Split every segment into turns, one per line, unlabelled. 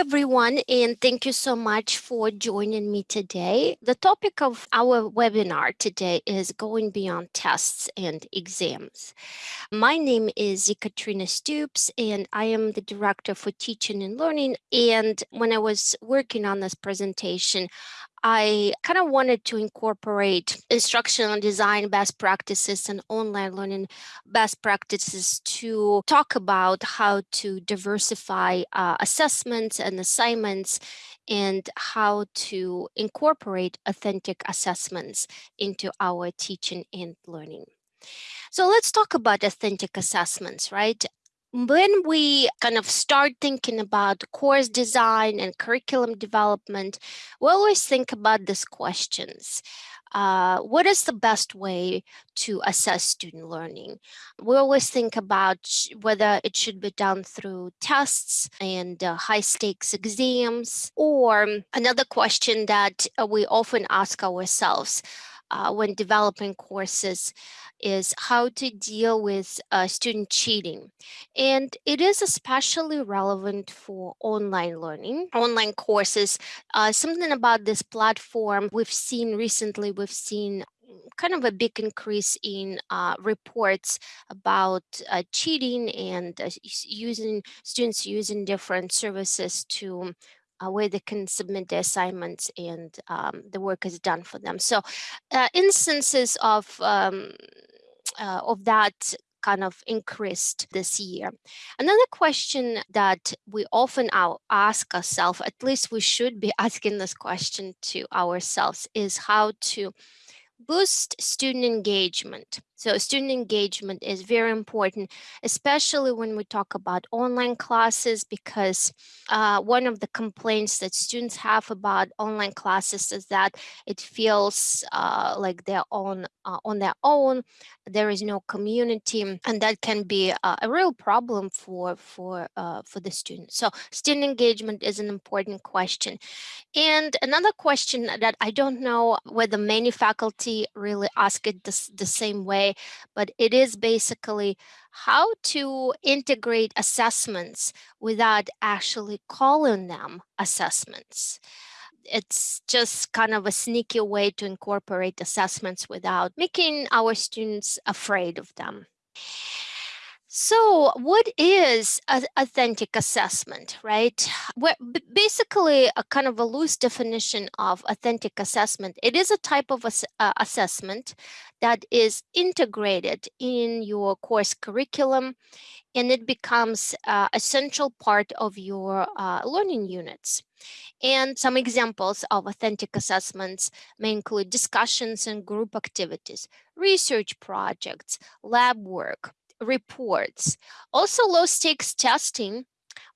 everyone, and thank you so much for joining me today. The topic of our webinar today is going beyond tests and exams. My name is Katrina Stoops, and I am the Director for Teaching and Learning. And when I was working on this presentation, I kind of wanted to incorporate instructional design best practices and online learning best practices to talk about how to diversify uh, assessments and assignments and how to incorporate authentic assessments into our teaching and learning. So let's talk about authentic assessments, right? When we kind of start thinking about course design and curriculum development, we always think about these questions. Uh, what is the best way to assess student learning? We always think about whether it should be done through tests and uh, high stakes exams, or another question that uh, we often ask ourselves uh, when developing courses is how to deal with uh, student cheating. And it is especially relevant for online learning, online courses. Uh, something about this platform we've seen recently, we've seen kind of a big increase in uh, reports about uh, cheating and uh, using students using different services to uh, where they can submit their assignments and um, the work is done for them. So uh, instances of um, uh, of that kind of increased this year. Another question that we often ask ourselves, at least we should be asking this question to ourselves, is how to boost student engagement. So student engagement is very important, especially when we talk about online classes, because uh, one of the complaints that students have about online classes is that it feels uh, like they're on, uh, on their own, there is no community, and that can be a, a real problem for, for, uh, for the students. So student engagement is an important question. And another question that I don't know whether many faculty really ask it the, the same way, but it is basically how to integrate assessments without actually calling them assessments it's just kind of a sneaky way to incorporate assessments without making our students afraid of them. So what is an authentic assessment, right? Basically a kind of a loose definition of authentic assessment. It is a type of ass uh, assessment that is integrated in your course curriculum and it becomes uh, central part of your uh, learning units. And some examples of authentic assessments may include discussions and group activities, research projects, lab work, reports, also low stakes testing,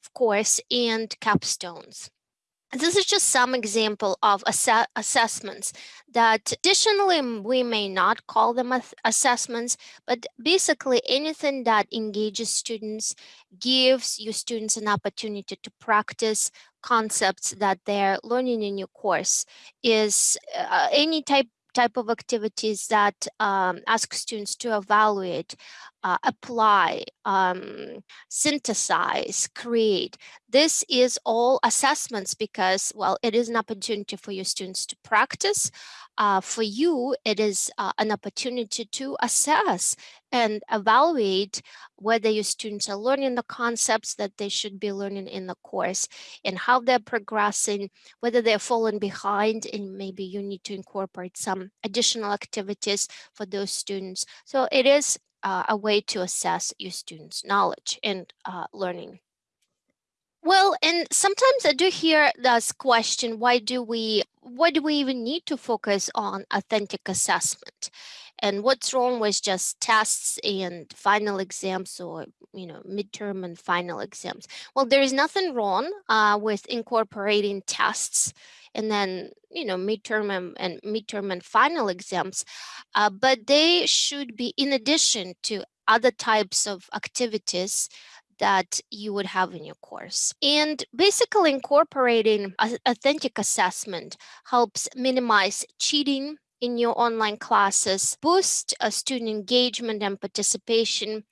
of course, and capstones. This is just some example of ass assessments that additionally we may not call them assessments, but basically anything that engages students gives your students an opportunity to practice concepts that they're learning in your course is uh, any type type of activities that um, ask students to evaluate, uh, apply, um, synthesize, create. This is all assessments because, well, it is an opportunity for your students to practice. Uh, for you, it is uh, an opportunity to assess and evaluate whether your students are learning the concepts that they should be learning in the course and how they're progressing, whether they're falling behind and maybe you need to incorporate some additional activities for those students. So it is uh, a way to assess your students' knowledge and uh, learning. Well, and sometimes I do hear this question, why do we, why do we even need to focus on authentic assessment? And what's wrong with just tests and final exams or, you know, midterm and final exams? Well, there is nothing wrong uh, with incorporating tests and then, you know, midterm and, and midterm and final exams, uh, but they should be in addition to other types of activities that you would have in your course. And basically incorporating authentic assessment helps minimize cheating in your online classes, boost uh, student engagement and participation,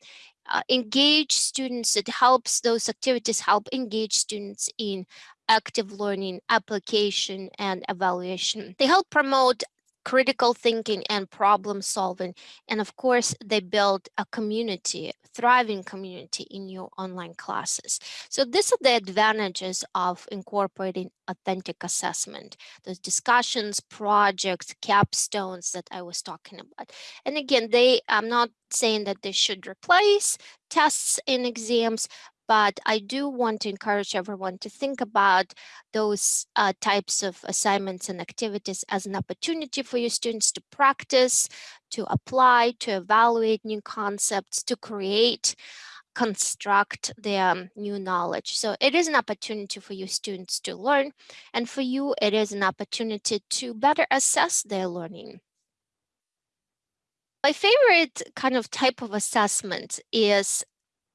uh, engage students, it helps those activities help engage students in active learning, application, and evaluation. They help promote critical thinking and problem solving. And of course, they build a community, thriving community in your online classes. So these are the advantages of incorporating authentic assessment, those discussions, projects, capstones that I was talking about. And again, they, I'm not saying that they should replace tests and exams, but I do want to encourage everyone to think about those uh, types of assignments and activities as an opportunity for your students to practice, to apply, to evaluate new concepts, to create, construct their new knowledge. So it is an opportunity for your students to learn, and for you, it is an opportunity to better assess their learning. My favorite kind of type of assessment is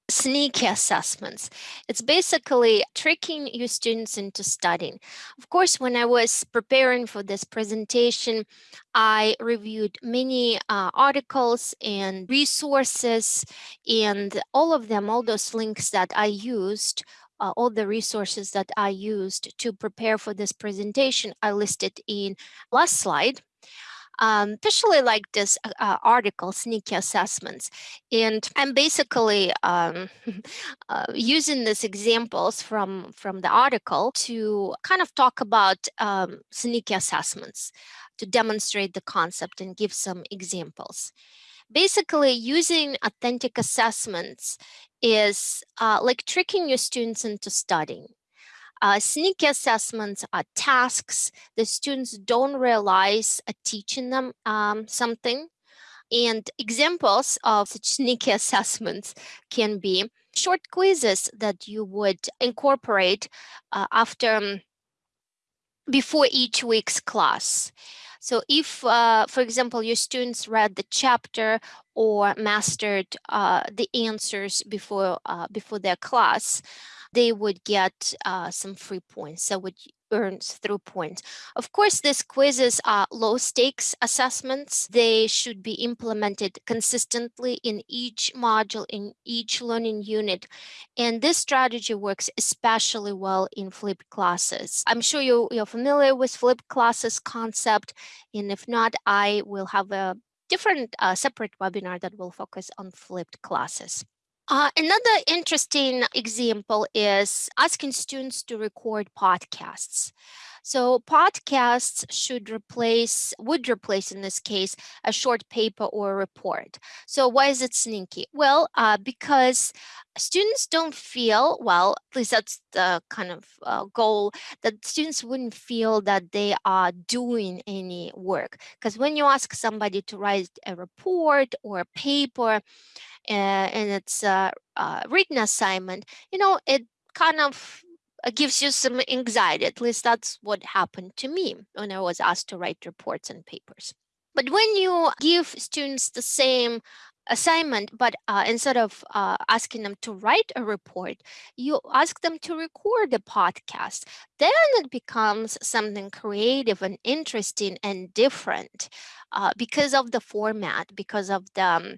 sneaky assessments. It's basically tricking your students into studying. Of course, when I was preparing for this presentation, I reviewed many uh, articles and resources and all of them, all those links that I used uh, all the resources that I used to prepare for this presentation I listed in last slide um, especially like this uh, uh, article, Sneaky Assessments. And I'm basically um, uh, using these examples from, from the article to kind of talk about um, sneaky assessments to demonstrate the concept and give some examples. Basically, using authentic assessments is uh, like tricking your students into studying. Uh, sneaky assessments are tasks the students don't realize are teaching them um, something. And examples of such sneaky assessments can be short quizzes that you would incorporate uh, after um, before each week's class. So if, uh, for example, your students read the chapter or mastered uh, the answers before, uh, before their class, they would get uh, some free points. So would earn through points. Of course, these quizzes are low stakes assessments. They should be implemented consistently in each module, in each learning unit. And this strategy works especially well in flipped classes. I'm sure you, you're familiar with flipped classes concept. And if not, I will have a different uh, separate webinar that will focus on flipped classes. Uh, another interesting example is asking students to record podcasts. So podcasts should replace, would replace in this case, a short paper or a report. So why is it sneaky? Well, uh, because students don't feel, well, at least that's the kind of uh, goal, that students wouldn't feel that they are doing any work. Because when you ask somebody to write a report or a paper, uh, and it's a, a written assignment, you know, it kind of gives you some anxiety. At least that's what happened to me when I was asked to write reports and papers. But when you give students the same assignment, but uh, instead of uh, asking them to write a report, you ask them to record a podcast. Then it becomes something creative and interesting and different uh, because of the format, because of the um,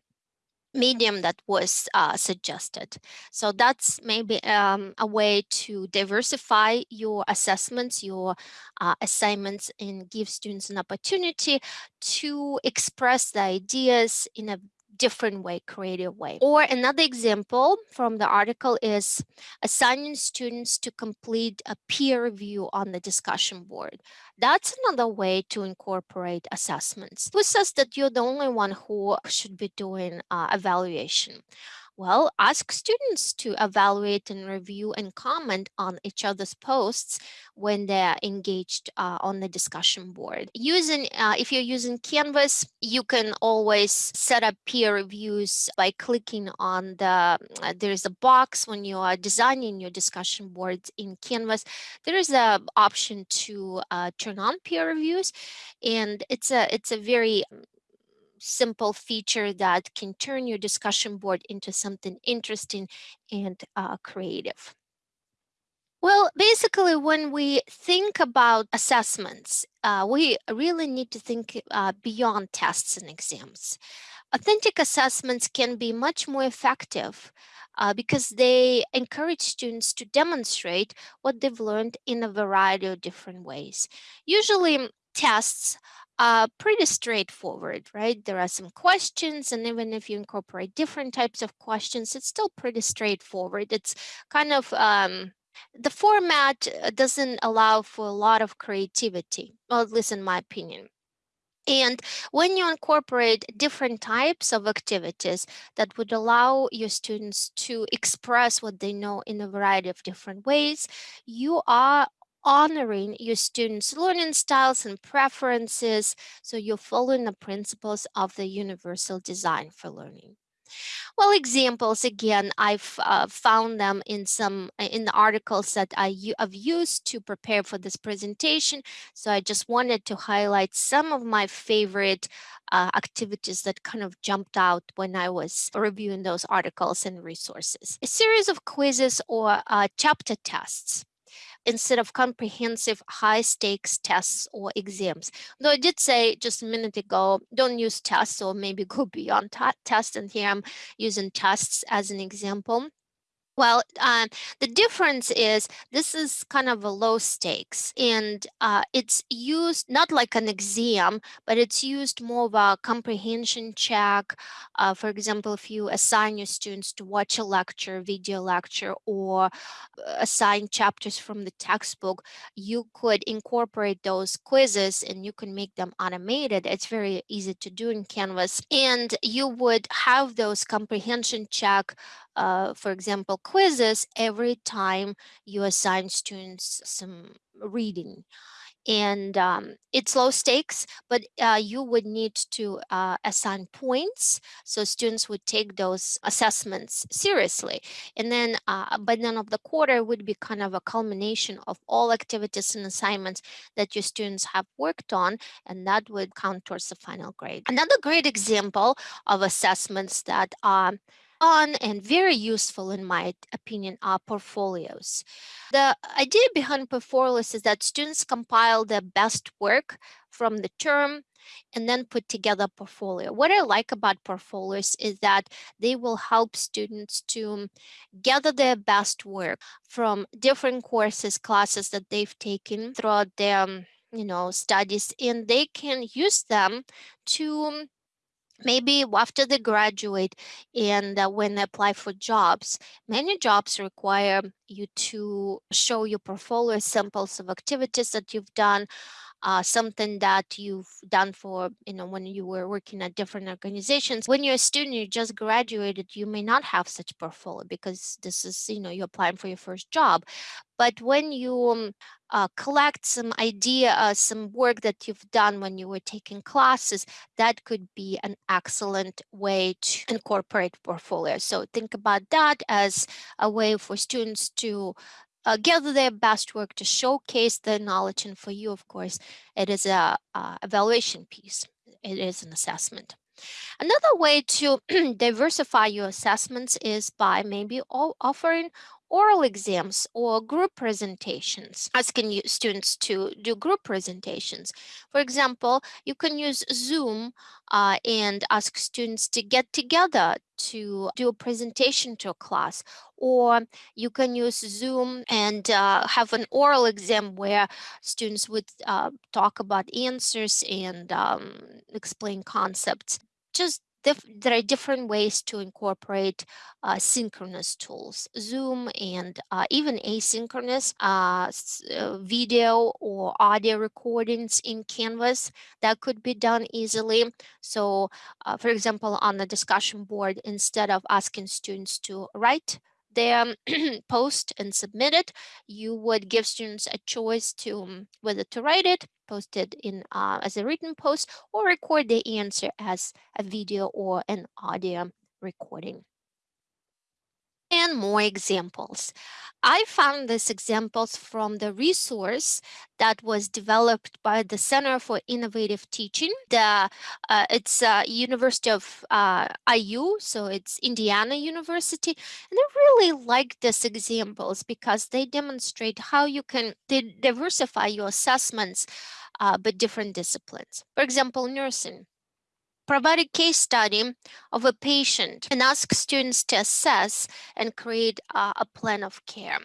medium that was uh, suggested. So that's maybe um, a way to diversify your assessments, your uh, assignments, and give students an opportunity to express the ideas in a different way, creative way. Or another example from the article is assigning students to complete a peer review on the discussion board. That's another way to incorporate assessments. Who says that you're the only one who should be doing uh, evaluation? Well, ask students to evaluate and review and comment on each other's posts when they're engaged uh, on the discussion board. Using, uh, if you're using Canvas, you can always set up peer reviews by clicking on the, uh, there's a box when you are designing your discussion boards in Canvas, there is a option to uh, turn on peer reviews and it's a, it's a very simple feature that can turn your discussion board into something interesting and uh, creative. Well, basically, when we think about assessments, uh, we really need to think uh, beyond tests and exams. Authentic assessments can be much more effective uh, because they encourage students to demonstrate what they've learned in a variety of different ways. Usually, tests are pretty straightforward, right? There are some questions, and even if you incorporate different types of questions, it's still pretty straightforward. It's kind of um, the format uh, doesn't allow for a lot of creativity, well, at least in my opinion. And when you incorporate different types of activities that would allow your students to express what they know in a variety of different ways, you are honoring your students' learning styles and preferences. So you're following the principles of the universal design for learning. Well, examples again, I've uh, found them in some uh, in the articles that I have used to prepare for this presentation. So I just wanted to highlight some of my favorite uh, activities that kind of jumped out when I was reviewing those articles and resources. A series of quizzes or uh, chapter tests instead of comprehensive high stakes tests or exams. Though I did say just a minute ago, don't use tests or maybe go beyond tests. And here I'm using tests as an example. Well, um, the difference is this is kind of a low stakes and uh, it's used not like an exam, but it's used more of a comprehension check. Uh, for example, if you assign your students to watch a lecture, video lecture, or uh, assign chapters from the textbook, you could incorporate those quizzes and you can make them automated. It's very easy to do in Canvas. And you would have those comprehension check uh, for example, quizzes every time you assign students some reading and um, it's low stakes, but uh, you would need to uh, assign points. So students would take those assessments seriously. And then uh, by the end of the quarter would be kind of a culmination of all activities and assignments that your students have worked on, and that would count towards the final grade. Another great example of assessments that are fun and very useful in my opinion are portfolios. The idea behind portfolios is that students compile their best work from the term and then put together a portfolio. What I like about portfolios is that they will help students to gather their best work from different courses, classes that they've taken throughout their you know, studies, and they can use them to maybe after they graduate and uh, when they apply for jobs, many jobs require you to show your portfolio samples of activities that you've done, uh, something that you've done for, you know, when you were working at different organizations. When you're a student, you just graduated, you may not have such portfolio because this is, you know, you're applying for your first job. But when you um, uh, collect some idea, uh, some work that you've done when you were taking classes, that could be an excellent way to incorporate portfolio. So think about that as a way for students to uh, gather their best work to showcase their knowledge. And for you, of course, it is a, a evaluation piece. It is an assessment. Another way to diversify your assessments is by maybe offering oral exams or group presentations, asking students to do group presentations. For example, you can use Zoom uh, and ask students to get together to do a presentation to a class or you can use Zoom and uh, have an oral exam where students would uh, talk about answers and um, explain concepts. Just there are different ways to incorporate uh, synchronous tools, Zoom and uh, even asynchronous uh, uh, video or audio recordings in Canvas that could be done easily. So uh, for example, on the discussion board, instead of asking students to write their post and submit it, you would give students a choice to um, whether to write it, post it in uh, as a written post, or record the answer as a video or an audio recording. And more examples. I found these examples from the resource that was developed by the Center for Innovative Teaching. The, uh, it's uh, University of uh, IU, so it's Indiana University. And I really like these examples because they demonstrate how you can diversify your assessments uh, but different disciplines. For example, nursing provide a case study of a patient and ask students to assess and create uh, a plan of care.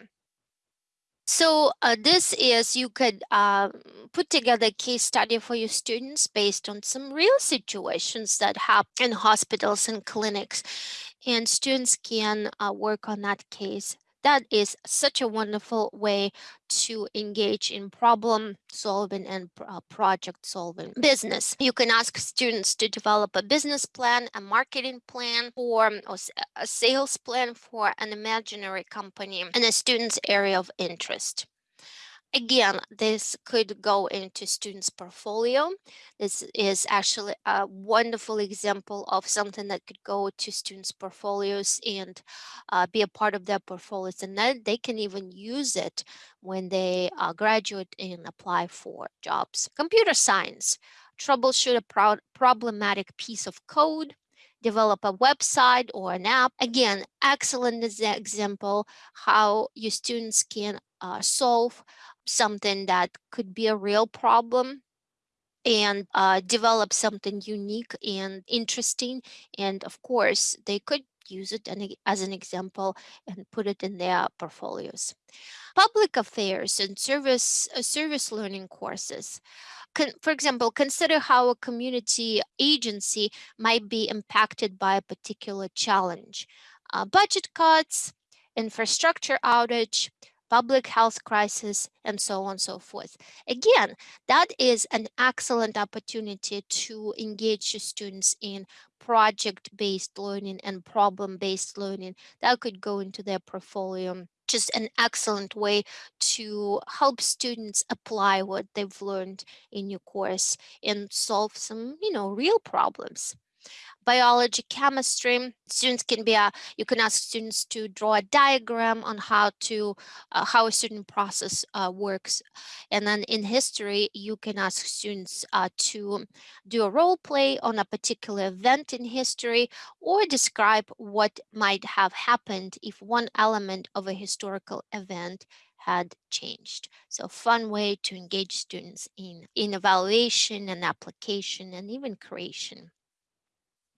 So uh, this is, you could uh, put together a case study for your students based on some real situations that happen in hospitals and clinics. And students can uh, work on that case that is such a wonderful way to engage in problem solving and uh, project solving business. You can ask students to develop a business plan, a marketing plan, or a sales plan for an imaginary company in a student's area of interest. Again, this could go into students' portfolio. This is actually a wonderful example of something that could go to students' portfolios and uh, be a part of their portfolios. And then they can even use it when they uh, graduate and apply for jobs. Computer science, troubleshoot a pro problematic piece of code, develop a website or an app. Again, excellent example how your students can uh, solve something that could be a real problem and uh, develop something unique and interesting. And of course, they could use it as an example and put it in their portfolios. Public affairs and service, uh, service learning courses. Con for example, consider how a community agency might be impacted by a particular challenge. Uh, budget cuts, infrastructure outage, public health crisis, and so on and so forth. Again, that is an excellent opportunity to engage your students in project-based learning and problem-based learning that could go into their portfolio just an excellent way to help students apply what they've learned in your course and solve some, you know, real problems biology, chemistry. Students can be, a, you can ask students to draw a diagram on how to, uh, how a certain process uh, works. And then in history, you can ask students uh, to do a role play on a particular event in history or describe what might have happened if one element of a historical event had changed. So fun way to engage students in, in evaluation and application and even creation.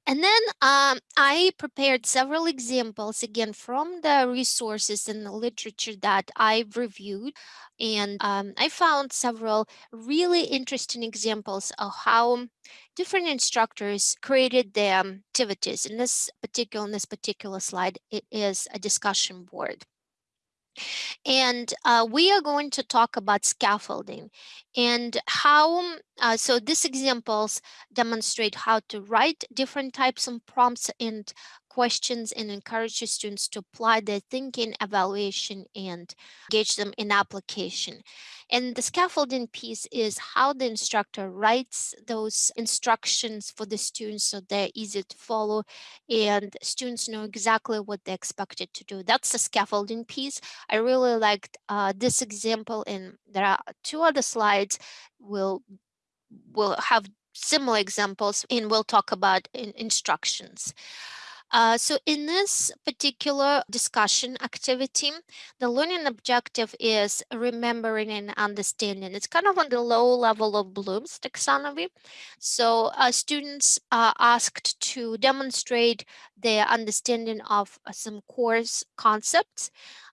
And then um, I prepared several examples again from the resources and the literature that I've reviewed. And um, I found several really interesting examples of how different instructors created their activities. In this particular, in this particular slide, it is a discussion board. And uh, we are going to talk about scaffolding and how, uh, so these examples demonstrate how to write different types of prompts and questions and encourage your students to apply their thinking, evaluation, and engage them in application. And the scaffolding piece is how the instructor writes those instructions for the students so they're easy to follow and students know exactly what they're expected to do. That's the scaffolding piece. I really liked uh, this example and there are two other slides will will have similar examples and we'll talk about in instructions. Uh, so in this particular discussion activity, the learning objective is remembering and understanding. It's kind of on the low level of Bloom's taxonomy. So uh, students are asked to demonstrate their understanding of uh, some course concepts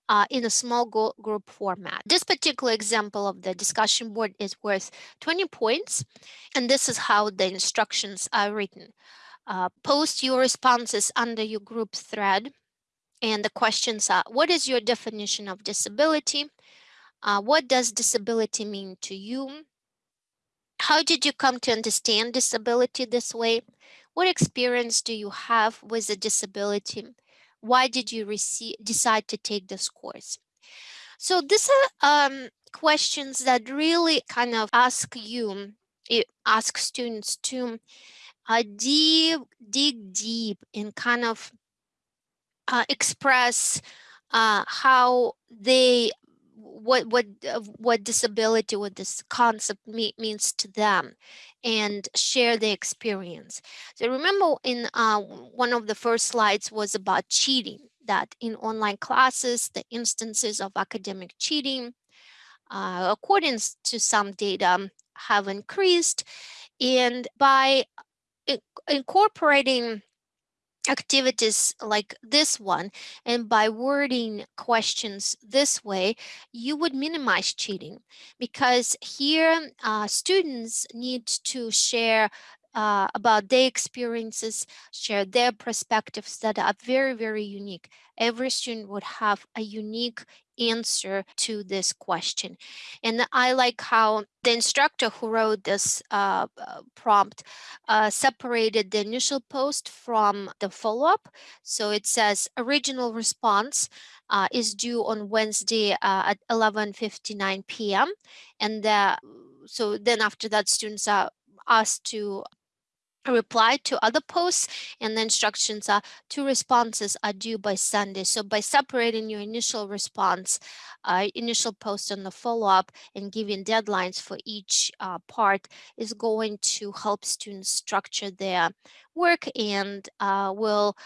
uh, in a small group format. This particular example of the discussion board is worth 20 points, and this is how the instructions are written. Uh, post your responses under your group thread. And the questions are, what is your definition of disability? Uh, what does disability mean to you? How did you come to understand disability this way? What experience do you have with a disability? Why did you receive, decide to take this course? So these are um, questions that really kind of ask you, ask students to uh, deep, dig deep and kind of uh, express uh, how they what what uh, what disability what this concept me, means to them and share the experience. So remember in uh, one of the first slides was about cheating that in online classes the instances of academic cheating uh, according to some data have increased. And by incorporating activities like this one and by wording questions this way you would minimize cheating because here uh, students need to share uh, about their experiences, share their perspectives that are very, very unique. Every student would have a unique answer to this question. And I like how the instructor who wrote this uh, uh prompt uh, separated the initial post from the follow-up. So it says original response uh, is due on Wednesday uh, at 11.59 p.m. And so then after that students are asked to reply to other posts and the instructions are two responses are due by Sunday. So by separating your initial response, uh, initial post and the follow-up and giving deadlines for each uh, part is going to help students structure their work and uh, will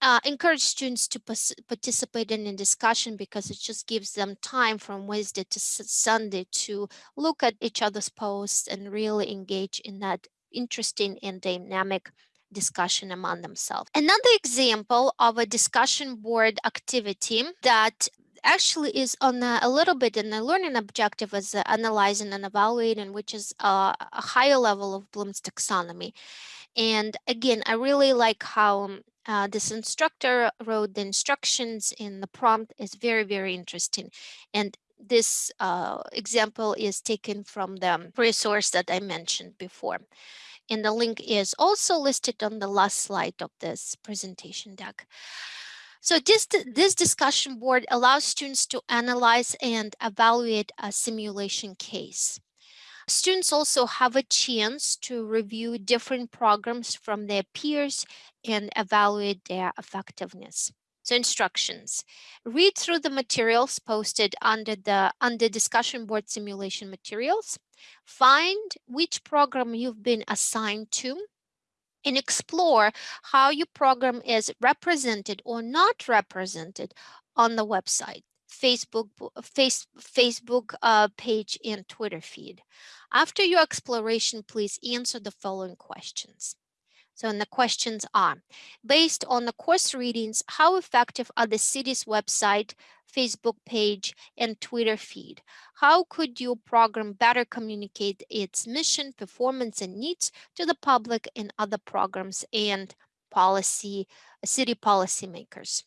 uh, encourage students to participate in a discussion because it just gives them time from Wednesday to Sunday to look at each other's posts and really engage in that interesting and dynamic discussion among themselves. Another example of a discussion board activity that actually is on a, a, little bit in the learning objective as uh, analyzing and evaluating, which is uh, a higher level of Bloom's taxonomy. And again, I really like how um, uh, this instructor wrote the instructions in the prompt is very, very interesting. And this uh, example is taken from the resource that I mentioned before. And the link is also listed on the last slide of this presentation deck. So this, this discussion board allows students to analyze and evaluate a simulation case. Students also have a chance to review different programs from their peers and evaluate their effectiveness. So instructions, read through the materials posted under the under discussion board simulation materials, find which program you've been assigned to, and explore how your program is represented or not represented on the website, Facebook, face, Facebook uh, page, and Twitter feed. After your exploration, please answer the following questions. So and the questions are, based on the course readings, how effective are the city's website, Facebook page, and Twitter feed? How could your program better communicate its mission, performance, and needs to the public and other programs and policy, city policymakers?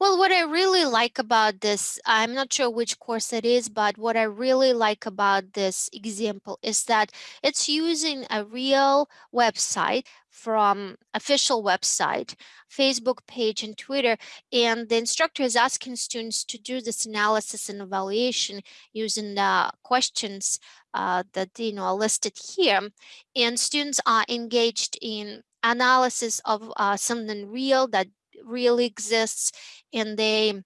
Well, what I really like about this, I'm not sure which course it is, but what I really like about this example is that it's using a real website from official website, Facebook page and Twitter. And the instructor is asking students to do this analysis and evaluation using the questions uh, that you know are listed here. And students are engaged in analysis of uh, something real that really exists and they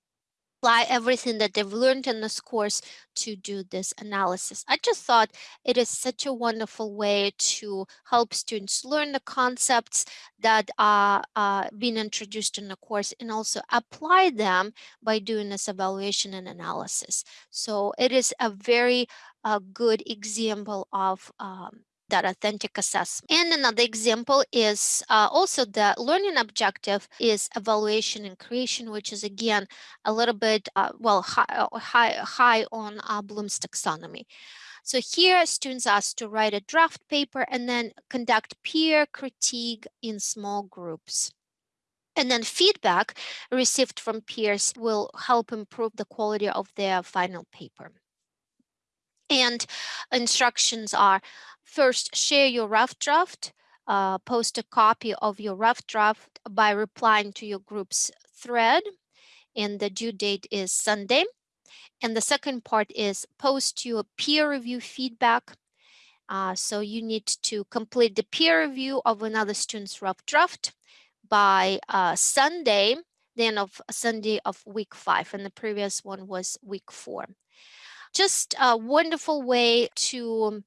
apply everything that they've learned in this course to do this analysis. I just thought it is such a wonderful way to help students learn the concepts that are uh, being introduced in the course and also apply them by doing this evaluation and analysis. So it is a very uh, good example of um, that authentic assessment. And another example is uh, also the learning objective is evaluation and creation, which is again a little bit, uh, well, high, high, high on uh, Bloom's taxonomy. So here students asked to write a draft paper and then conduct peer critique in small groups. And then feedback received from peers will help improve the quality of their final paper. And instructions are first share your rough draft, uh, post a copy of your rough draft by replying to your group's thread and the due date is Sunday. And the second part is post your peer review feedback. Uh, so you need to complete the peer review of another student's rough draft by uh, Sunday, the end of Sunday of week five, and the previous one was week four. Just a wonderful way to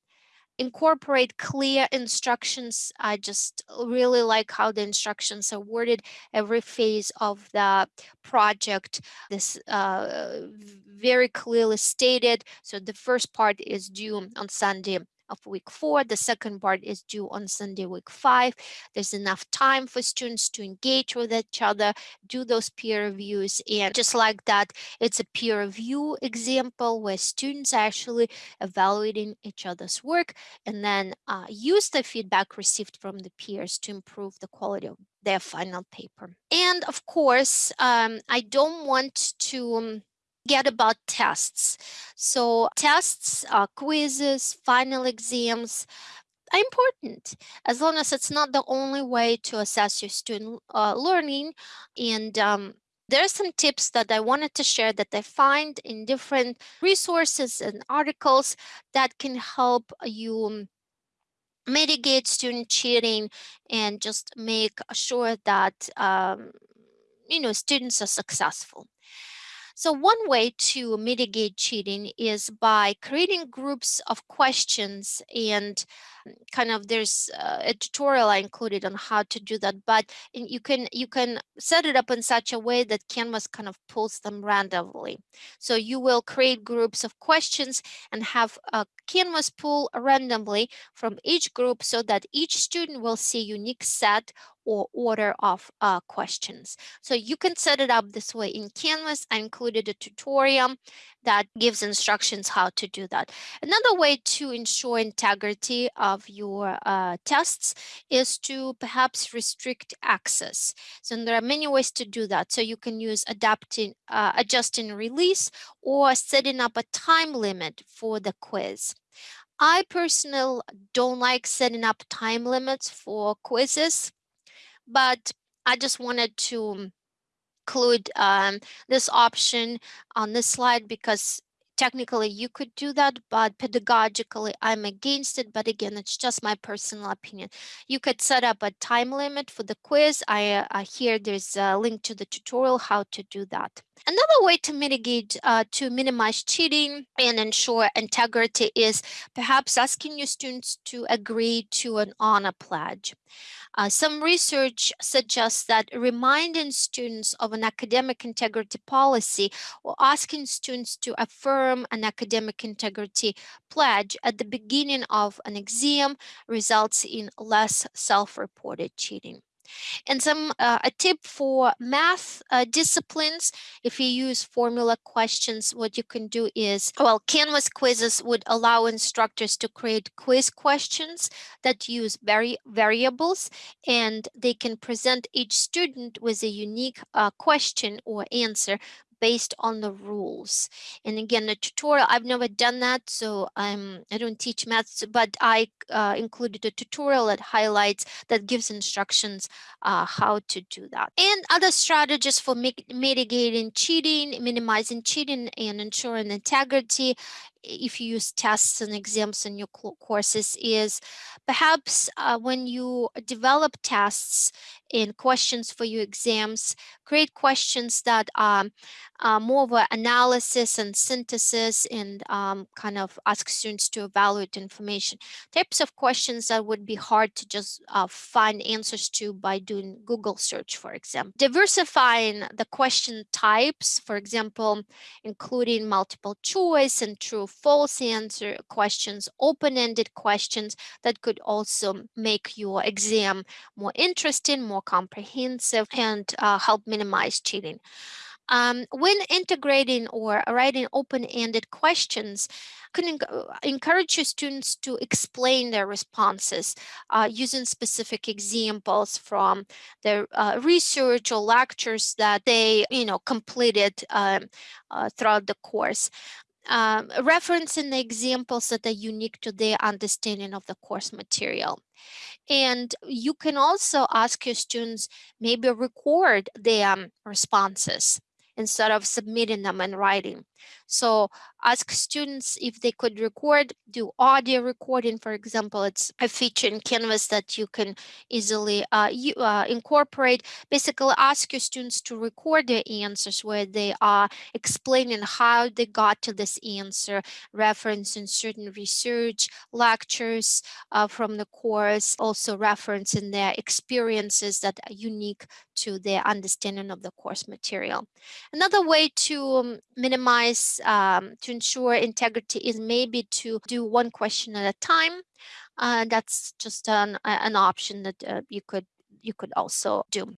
incorporate clear instructions. I just really like how the instructions are worded every phase of the project. This uh, very clearly stated. So the first part is due on Sunday of week four. The second part is due on Sunday, week five. There's enough time for students to engage with each other, do those peer reviews. And just like that, it's a peer review example where students are actually evaluating each other's work and then uh, use the feedback received from the peers to improve the quality of their final paper. And of course, um, I don't want to um, get about tests. So tests, uh, quizzes, final exams are important as long as it's not the only way to assess your student uh, learning. And um, there are some tips that I wanted to share that I find in different resources and articles that can help you mitigate student cheating and just make sure that um, you know students are successful. So one way to mitigate cheating is by creating groups of questions and kind of there's uh, a tutorial I included on how to do that, but you can you can set it up in such a way that Canvas kind of pulls them randomly. So you will create groups of questions and have a Canvas pull randomly from each group so that each student will see a unique set or order of uh, questions. So you can set it up this way in Canvas. I included a tutorial that gives instructions how to do that. Another way to ensure integrity of your uh, tests is to perhaps restrict access. So there are many ways to do that. So you can use adapting, uh, adjusting release or setting up a time limit for the quiz. I personally don't like setting up time limits for quizzes, but I just wanted to include um, this option on this slide because technically you could do that, but pedagogically I'm against it. But again, it's just my personal opinion. You could set up a time limit for the quiz. I, uh, here there's a link to the tutorial how to do that. Another way to mitigate, uh, to minimize cheating and ensure integrity is perhaps asking your students to agree to an honor pledge. Uh, some research suggests that reminding students of an academic integrity policy or asking students to affirm an academic integrity pledge at the beginning of an exam results in less self-reported cheating. And some uh, a tip for math uh, disciplines, if you use formula questions, what you can do is, well, Canvas quizzes would allow instructors to create quiz questions that use vari variables, and they can present each student with a unique uh, question or answer based on the rules. And again, the tutorial, I've never done that, so I'm, I don't teach maths, but I uh, included a tutorial that highlights, that gives instructions uh, how to do that. And other strategies for mitigating cheating, minimizing cheating and ensuring integrity if you use tests and exams in your courses is perhaps uh, when you develop tests and questions for your exams, create questions that are uh, more of an analysis and synthesis and um, kind of ask students to evaluate information. Types of questions that would be hard to just uh, find answers to by doing Google search, for example. Diversifying the question types, for example, including multiple choice and true false answer questions, open-ended questions that could also make your exam more interesting, more comprehensive, and uh, help minimize cheating. Um, when integrating or writing open-ended questions, can encourage your students to explain their responses uh, using specific examples from their uh, research or lectures that they, you know, completed um, uh, throughout the course um, referencing the examples that are unique to their understanding of the course material. And you can also ask your students maybe record their um, responses instead of submitting them in writing. So ask students if they could record, do audio recording, for example, it's a feature in Canvas that you can easily uh, you, uh, incorporate. Basically ask your students to record their answers where they are explaining how they got to this answer, referencing certain research, lectures uh, from the course, also referencing their experiences that are unique to their understanding of the course material. Another way to um, minimize, um, to ensure integrity is maybe to do one question at a time. Uh, that's just an, an option that uh, you could you could also do.